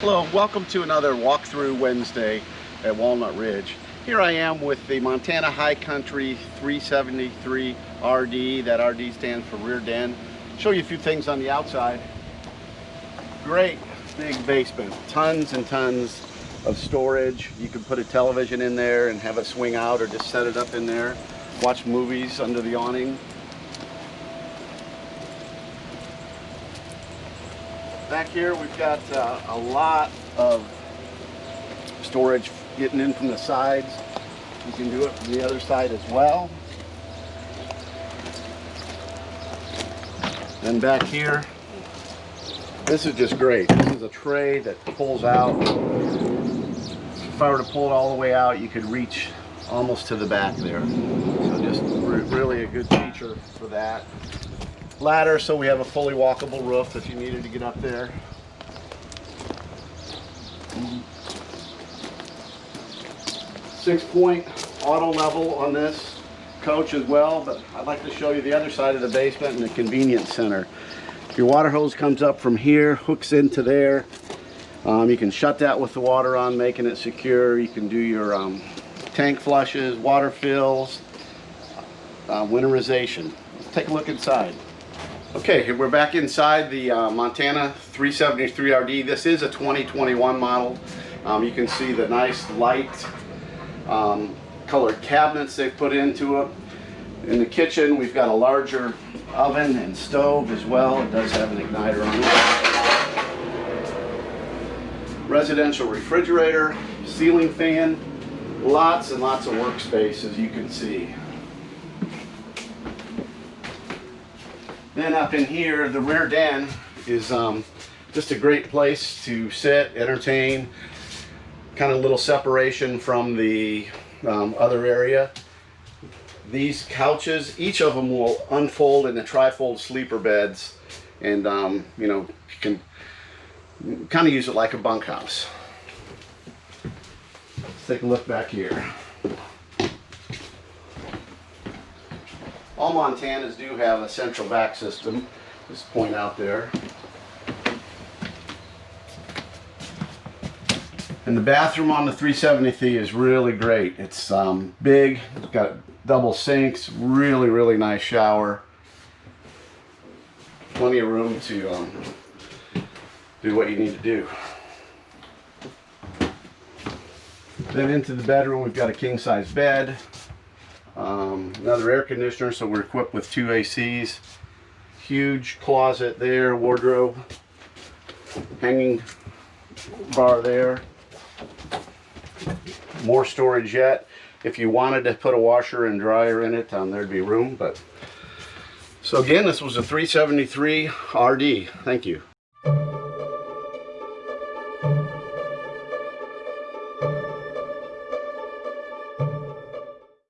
Hello, welcome to another walkthrough Wednesday at Walnut Ridge. Here I am with the Montana High Country 373 RD. That RD stands for rear den. Show you a few things on the outside. Great big basement, tons and tons of storage. You can put a television in there and have it swing out or just set it up in there. Watch movies under the awning. Back here we've got uh, a lot of storage getting in from the sides. You can do it from the other side as well. Then back here, this is just great. This is a tray that pulls out. If I were to pull it all the way out, you could reach almost to the back there. So just re really a good feature for that ladder so we have a fully walkable roof if you needed to get up there. Six point auto level on this coach as well, but I'd like to show you the other side of the basement and the convenience center. Your water hose comes up from here, hooks into there. Um, you can shut that with the water on, making it secure. You can do your um, tank flushes, water fills, uh, winterization. Let's take a look inside. Okay, we're back inside the uh, Montana 373RD. This is a 2021 model. Um, you can see the nice light um, colored cabinets they've put into it. In the kitchen, we've got a larger oven and stove as well. It does have an igniter on it. Residential refrigerator, ceiling fan, lots and lots of workspace as you can see. Then up in here, the rear den is um, just a great place to sit, entertain, kind of a little separation from the um, other area. These couches, each of them will unfold into trifold sleeper beds and um, you know, you can kind of use it like a bunkhouse. Let's take a look back here. All Montanas do have a central vac system, just point out there. And the bathroom on the 373 is really great. It's um, big, it's got double sinks, really, really nice shower. Plenty of room to um, do what you need to do. Then into the bedroom, we've got a king size bed, um, another air conditioner, so we're equipped with two ACs. Huge closet there, wardrobe, hanging bar there. More storage yet. If you wanted to put a washer and dryer in it, um, there'd be room. But So again, this was a 373 RD. Thank you.